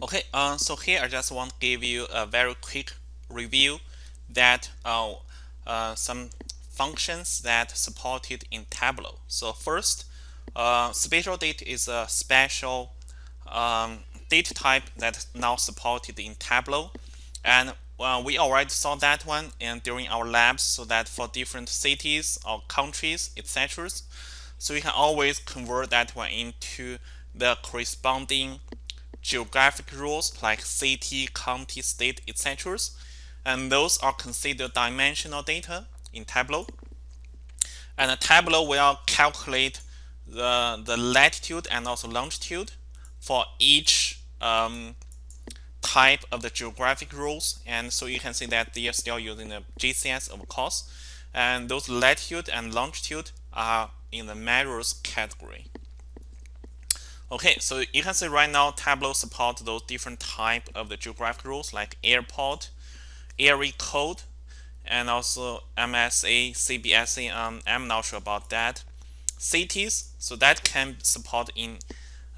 Okay, uh, so here I just want to give you a very quick review that uh, uh, some functions that supported in Tableau. So first, uh, spatial date is a special um, data type that now supported in Tableau. And uh, we already saw that one and during our labs so that for different cities or countries, etc. So we can always convert that one into the corresponding geographic roles like city, county, state, etc. And those are considered dimensional data in Tableau. And Tableau will calculate the, the latitude and also longitude for each um, type of the geographic roles. And so you can see that they are still using the GCS, of course. And those latitude and longitude are in the measures category. Okay, so you can see right now Tableau supports those different type of the geographic roles like airport, area code, and also MSA, CBSA. Um, I'm not sure about that. Cities, so that can support in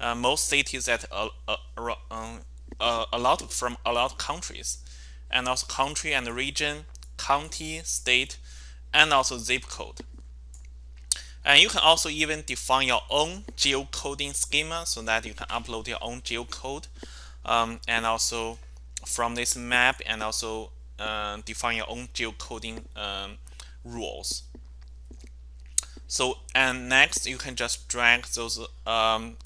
uh, most cities that uh, um, uh, a lot from a lot of countries, and also country and region, county, state, and also zip code. And you can also even define your own geocoding schema so that you can upload your own geocode um, and also from this map and also uh, define your own geocoding um, rules. So and next you can just drag those um,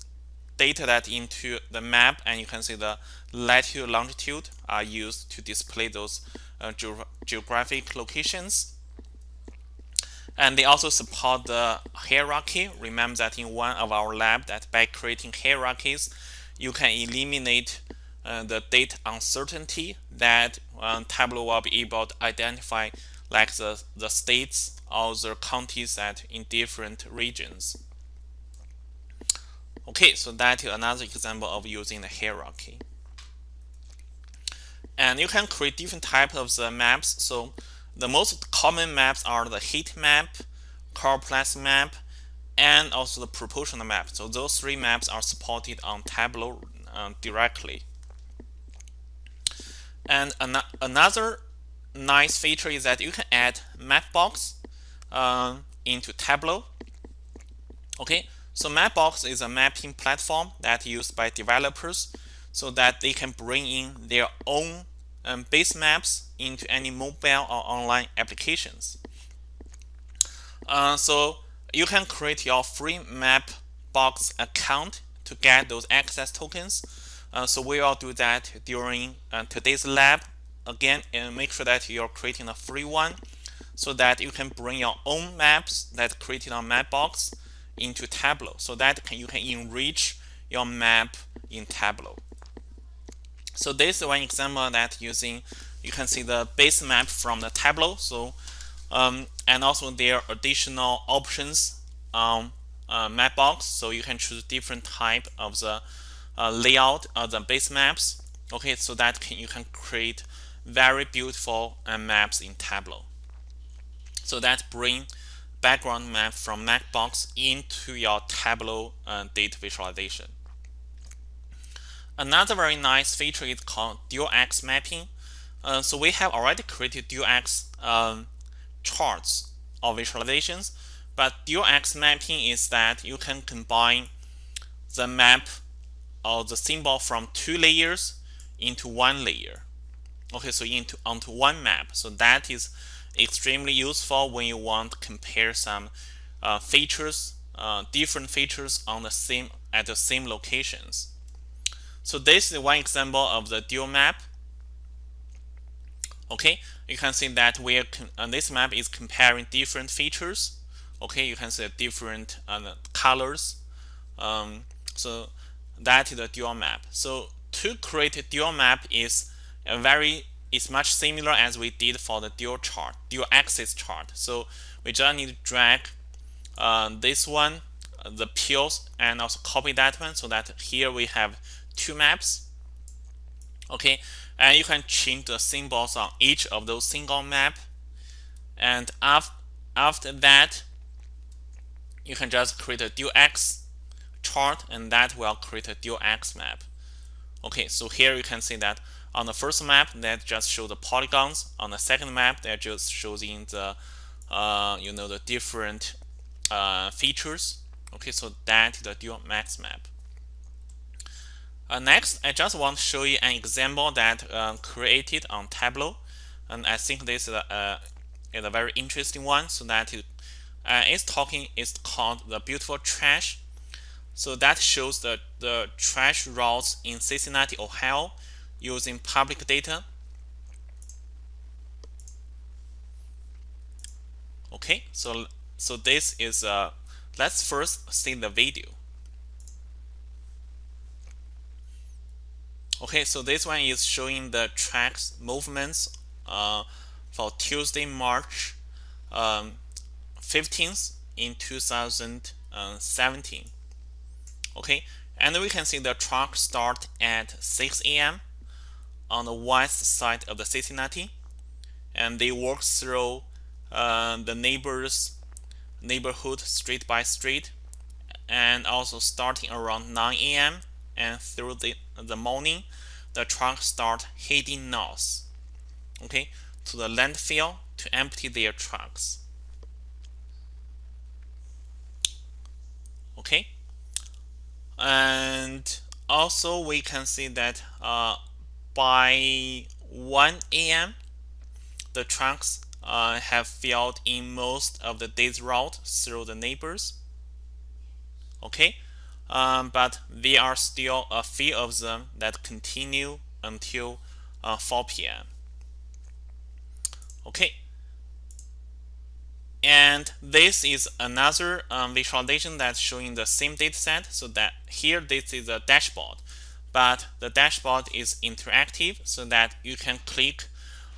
data that into the map and you can see the latitude longitude are used to display those uh, ge geographic locations and they also support the hierarchy. Remember that in one of our lab that by creating hierarchies, you can eliminate uh, the date uncertainty that um, Tableau will be able to identify like the, the states or the counties that in different regions. Okay, so that is another example of using the hierarchy. And you can create different types of the maps. So the most common maps are the heat map, choropleth map, and also the proportional map. So those three maps are supported on Tableau uh, directly. And an another nice feature is that you can add Mapbox uh, into Tableau. Okay, so Mapbox is a mapping platform that used by developers so that they can bring in their own um, base maps into any mobile or online applications. Uh, so you can create your free Mapbox account to get those access tokens. Uh, so we will do that during uh, today's lab. Again, and make sure that you're creating a free one so that you can bring your own maps that created on Mapbox into Tableau so that can, you can enrich your map in Tableau. So this is one example that using you can see the base map from the Tableau. So um, and also there are additional options on uh, Mapbox. So you can choose different type of the uh, layout of the base maps. Okay, so that can, you can create very beautiful uh, maps in Tableau. So that bring background map from Mapbox into your Tableau uh, data visualization. Another very nice feature is called dual axis mapping. Uh, so we have already created dual axis um, charts or visualizations, but dual axis mapping is that you can combine the map or the symbol from two layers into one layer. Okay, so into onto one map. So that is extremely useful when you want to compare some uh, features, uh, different features on the same at the same locations. So this is one example of the dual map. Okay, you can see that we are uh, this map is comparing different features. Okay, you can see different uh, colors. Um, so that is the dual map. So to create a dual map is a very is much similar as we did for the dual chart, dual axis chart. So we just need to drag uh, this one, uh, the pills, and also copy that one so that here we have two maps. Okay, and you can change the symbols on each of those single map. And af after that, you can just create a dual axis chart and that will create a dual axis map. Okay, so here you can see that on the first map that just show the polygons. On the second map that just shows in the uh, you know the different uh, features. Okay, so that is the dual max map. Uh, next, I just want to show you an example that uh, created on Tableau, and I think this is a, uh, is a very interesting one. So that uh, it's talking is called the beautiful trash. So that shows the the trash routes in Cincinnati, Ohio, using public data. Okay, so so this is uh, let's first see the video. Okay, so this one is showing the tracks movements uh, for Tuesday, March um, 15th in 2017. Okay, and we can see the truck start at 6 a.m. on the west side of the Cincinnati, and they walk through uh, the neighbors neighborhood street by street, and also starting around 9 a.m and through the, the morning, the trucks start heading north, okay, to the landfill to empty their trucks. Okay, and also we can see that uh, by 1 a.m. the trucks uh, have filled in most of the day's route through the neighbors. Okay, um, but there are still a few of them that continue until uh, 4 p.m. Okay. And this is another um, visualization that's showing the same data set. So that here this is a dashboard, but the dashboard is interactive so that you can click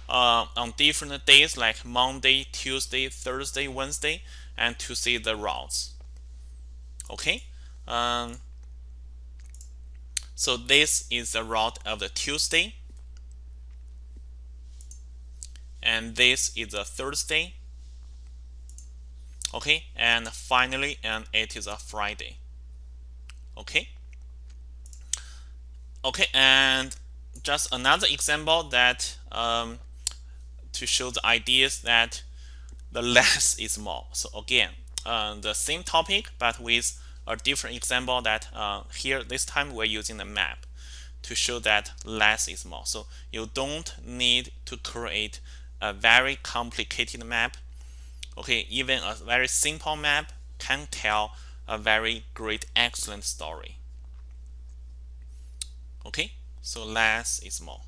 uh, on different days like Monday, Tuesday, Thursday, Wednesday, and to see the routes. Okay. Um, so this is the route of the Tuesday. And this is a Thursday. Okay, and finally, and it is a Friday. Okay. Okay, and just another example that um, to show the ideas that the less is more. So again, uh, the same topic, but with a different example that uh, here this time we're using the map to show that less is more. So you don't need to create a very complicated map. Okay, even a very simple map can tell a very great, excellent story. Okay, so less is more.